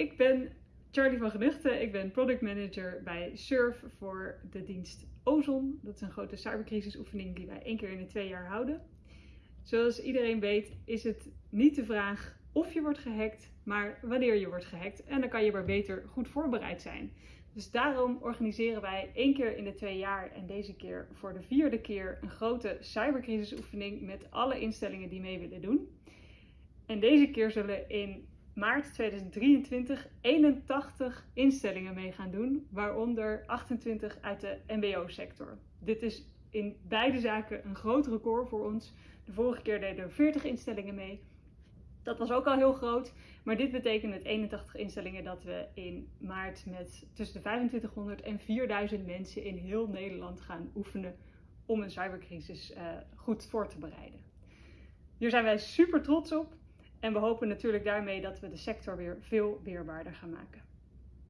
ik ben Charlie van Genuchten. Ik ben product manager bij Surf voor de dienst Ozon. Dat is een grote cybercrisisoefening die wij één keer in de twee jaar houden. Zoals iedereen weet is het niet de vraag of je wordt gehackt, maar wanneer je wordt gehackt. En dan kan je maar beter goed voorbereid zijn. Dus daarom organiseren wij één keer in de twee jaar en deze keer voor de vierde keer een grote cybercrisisoefening met alle instellingen die mee willen doen. En deze keer zullen in maart 2023 81 instellingen mee gaan doen, waaronder 28 uit de MBO-sector. Dit is in beide zaken een groot record voor ons. De vorige keer deden er 40 instellingen mee. Dat was ook al heel groot, maar dit betekent met 81 instellingen dat we in maart met tussen de 2500 en 4000 mensen in heel Nederland gaan oefenen om een cybercrisis uh, goed voor te bereiden. Hier zijn wij super trots op en we hopen natuurlijk daarmee dat we de sector weer veel weerbaarder gaan maken.